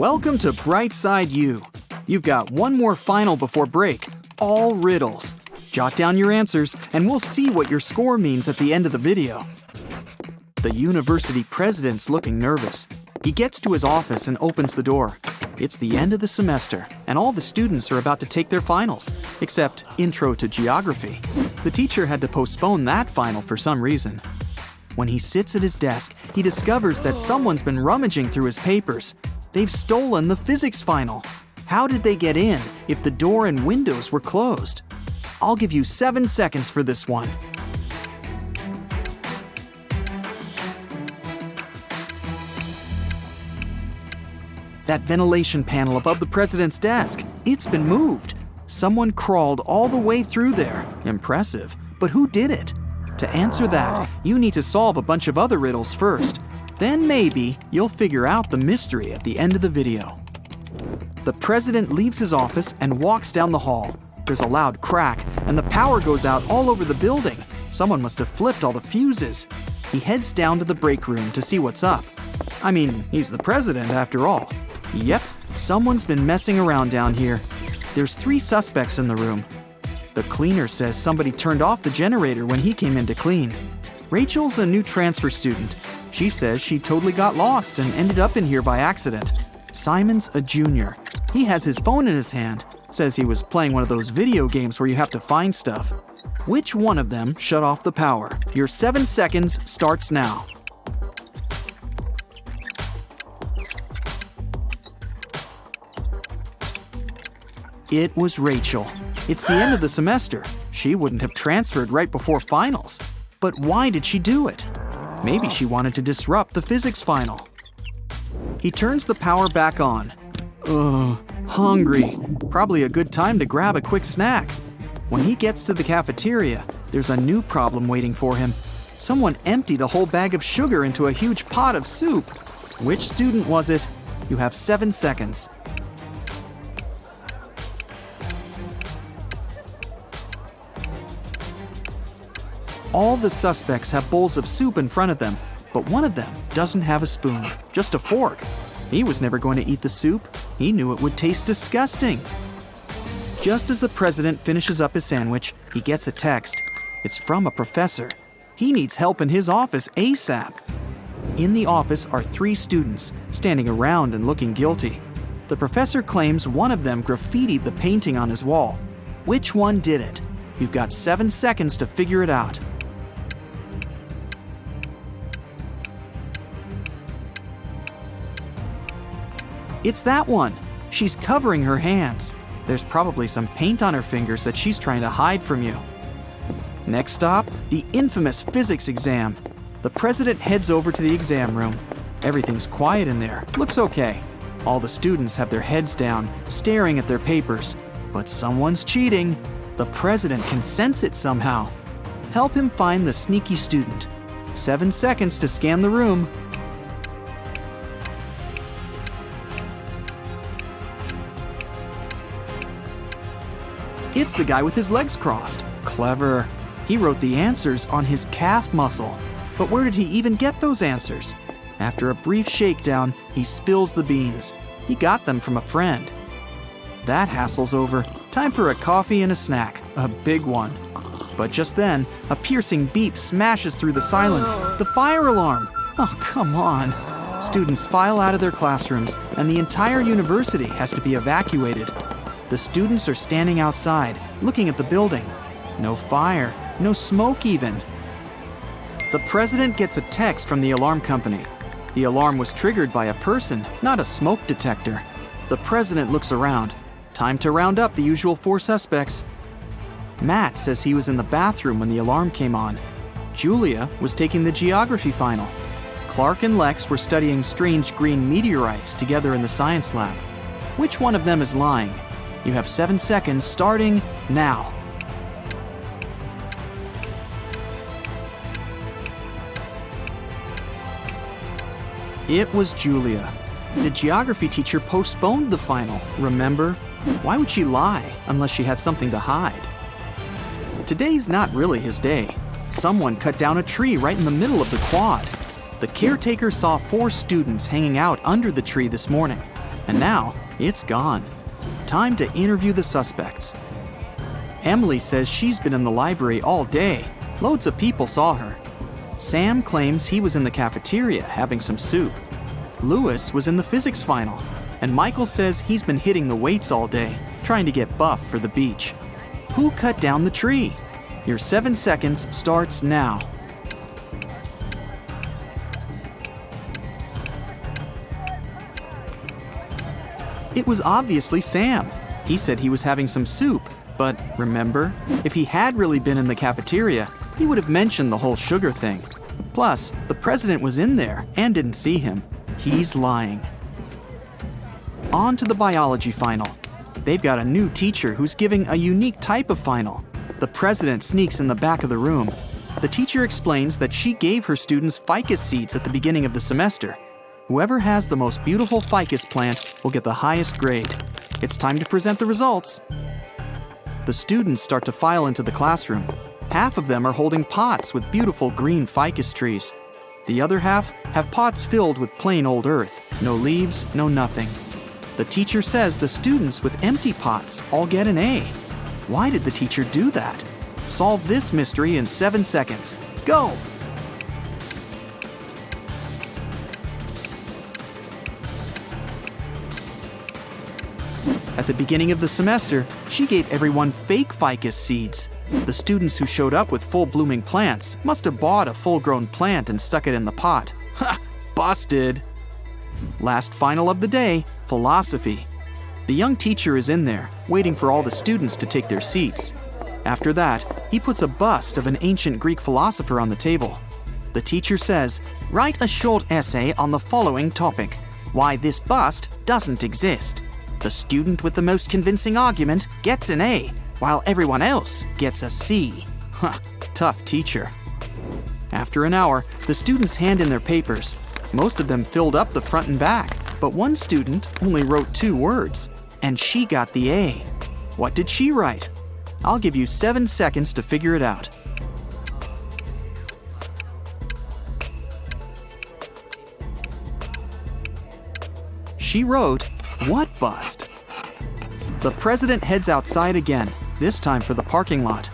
Welcome to Brightside U. You've got one more final before break, all riddles. Jot down your answers, and we'll see what your score means at the end of the video. The university president's looking nervous. He gets to his office and opens the door. It's the end of the semester, and all the students are about to take their finals, except Intro to Geography. The teacher had to postpone that final for some reason. When he sits at his desk, he discovers that someone's been rummaging through his papers. They've stolen the physics final. How did they get in if the door and windows were closed? I'll give you seven seconds for this one. That ventilation panel above the president's desk, it's been moved. Someone crawled all the way through there. Impressive. But who did it? To answer that, you need to solve a bunch of other riddles first. Then maybe you'll figure out the mystery at the end of the video. The president leaves his office and walks down the hall. There's a loud crack, and the power goes out all over the building. Someone must have flipped all the fuses. He heads down to the break room to see what's up. I mean, he's the president after all. Yep, someone's been messing around down here. There's three suspects in the room. The cleaner says somebody turned off the generator when he came in to clean. Rachel's a new transfer student. She says she totally got lost and ended up in here by accident. Simon's a junior. He has his phone in his hand. Says he was playing one of those video games where you have to find stuff. Which one of them shut off the power? Your seven seconds starts now. It was Rachel. It's the end of the semester. She wouldn't have transferred right before finals. But why did she do it? Maybe she wanted to disrupt the physics final. He turns the power back on. Ugh, hungry. Probably a good time to grab a quick snack. When he gets to the cafeteria, there's a new problem waiting for him. Someone emptied a whole bag of sugar into a huge pot of soup. Which student was it? You have seven seconds. All the suspects have bowls of soup in front of them, but one of them doesn't have a spoon, just a fork. He was never going to eat the soup. He knew it would taste disgusting. Just as the president finishes up his sandwich, he gets a text. It's from a professor. He needs help in his office ASAP. In the office are three students, standing around and looking guilty. The professor claims one of them graffitied the painting on his wall. Which one did it? You've got seven seconds to figure it out. It's that one. She's covering her hands. There's probably some paint on her fingers that she's trying to hide from you. Next stop, the infamous physics exam. The president heads over to the exam room. Everything's quiet in there. Looks okay. All the students have their heads down, staring at their papers. But someone's cheating. The president can sense it somehow. Help him find the sneaky student. Seven seconds to scan the room. It's the guy with his legs crossed. Clever. He wrote the answers on his calf muscle. But where did he even get those answers? After a brief shakedown, he spills the beans. He got them from a friend. That hassle's over. Time for a coffee and a snack. A big one. But just then, a piercing beep smashes through the silence. The fire alarm! Oh, come on. Students file out of their classrooms, and the entire university has to be evacuated. The students are standing outside, looking at the building. No fire, no smoke even. The president gets a text from the alarm company. The alarm was triggered by a person, not a smoke detector. The president looks around. Time to round up the usual four suspects. Matt says he was in the bathroom when the alarm came on. Julia was taking the geography final. Clark and Lex were studying strange green meteorites together in the science lab. Which one of them is lying? You have seven seconds starting now. It was Julia. The geography teacher postponed the final, remember? Why would she lie unless she had something to hide? Today's not really his day. Someone cut down a tree right in the middle of the quad. The caretaker saw four students hanging out under the tree this morning. And now, it's gone. Time to interview the suspects. Emily says she's been in the library all day. Loads of people saw her. Sam claims he was in the cafeteria having some soup. Lewis was in the physics final. And Michael says he's been hitting the weights all day, trying to get buff for the beach. Who cut down the tree? Your seven seconds starts now. It was obviously Sam. He said he was having some soup, but remember, if he had really been in the cafeteria, he would have mentioned the whole sugar thing. Plus, the president was in there and didn't see him. He's lying. On to the biology final. They've got a new teacher who's giving a unique type of final. The president sneaks in the back of the room. The teacher explains that she gave her students ficus seeds at the beginning of the semester. Whoever has the most beautiful ficus plant will get the highest grade. It's time to present the results. The students start to file into the classroom. Half of them are holding pots with beautiful green ficus trees. The other half have pots filled with plain old earth, no leaves, no nothing. The teacher says the students with empty pots all get an A. Why did the teacher do that? Solve this mystery in seven seconds. Go! The beginning of the semester, she gave everyone fake ficus seeds. The students who showed up with full blooming plants must have bought a full grown plant and stuck it in the pot. Ha! Busted! Last final of the day philosophy. The young teacher is in there, waiting for all the students to take their seats. After that, he puts a bust of an ancient Greek philosopher on the table. The teacher says, Write a short essay on the following topic Why this bust doesn't exist. The student with the most convincing argument gets an A, while everyone else gets a C. Huh, tough teacher. After an hour, the students hand in their papers. Most of them filled up the front and back, but one student only wrote two words, and she got the A. What did she write? I'll give you seven seconds to figure it out. She wrote, What bust? The president heads outside again, this time for the parking lot.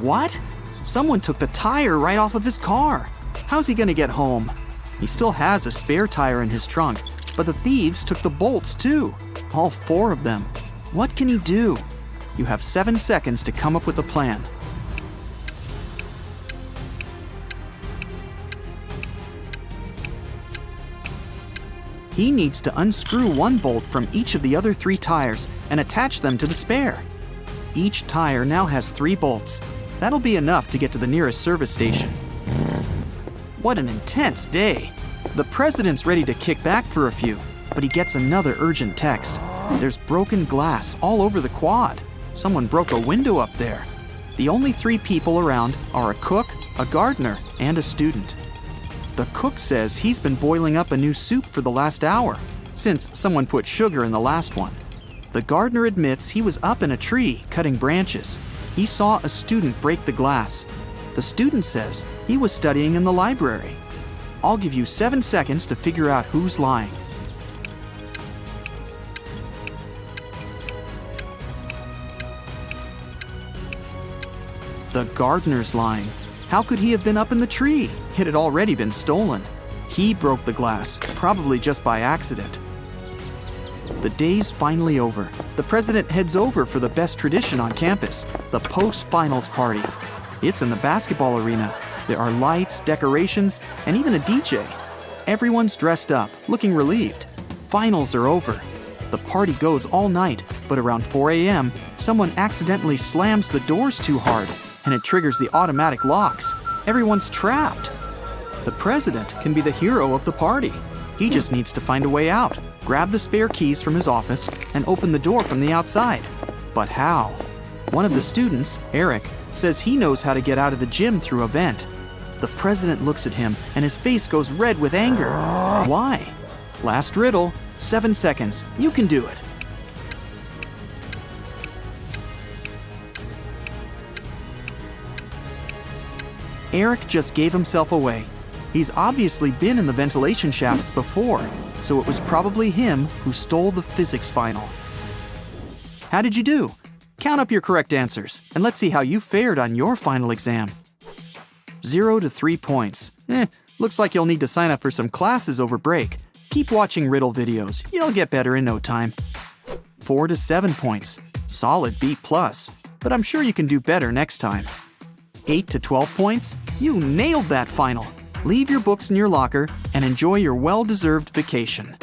What? Someone took the tire right off of his car. How's he gonna get home? He still has a spare tire in his trunk, but the thieves took the bolts too. All four of them. What can he do? You have seven seconds to come up with a plan. He needs to unscrew one bolt from each of the other three tires and attach them to the spare. Each tire now has three bolts. That'll be enough to get to the nearest service station. What an intense day! The president's ready to kick back for a few, but he gets another urgent text. There's broken glass all over the quad. Someone broke a window up there. The only three people around are a cook, a gardener, and a student. The cook says he's been boiling up a new soup for the last hour, since someone put sugar in the last one. The gardener admits he was up in a tree cutting branches. He saw a student break the glass. The student says he was studying in the library. I'll give you seven seconds to figure out who's lying. The gardener's lying. How could he have been up in the tree? It had already been stolen. He broke the glass, probably just by accident. The day's finally over. The president heads over for the best tradition on campus the post finals party. It's in the basketball arena. There are lights, decorations, and even a DJ. Everyone's dressed up, looking relieved. Finals are over. The party goes all night, but around 4 a.m., someone accidentally slams the doors too hard and it triggers the automatic locks. Everyone's trapped. The president can be the hero of the party. He just needs to find a way out, grab the spare keys from his office, and open the door from the outside. But how? One of the students, Eric, says he knows how to get out of the gym through a vent. The president looks at him and his face goes red with anger. Why? Last riddle, seven seconds. You can do it. Eric just gave himself away. He's obviously been in the ventilation shafts before. so it was probably him who stole the physics final. How did you do? Count up your correct answers, and let's see how you fared on your final exam. 0 to 3 points. Eh, looks like you'll need to sign up for some classes over break. Keep watching riddle videos, you'll get better in no time. 4 to 7 points. Solid B+, plus, but I'm sure you can do better next time. 8 to 12 points? You nailed that final! Leave your books in your locker and enjoy your well deserved vacation.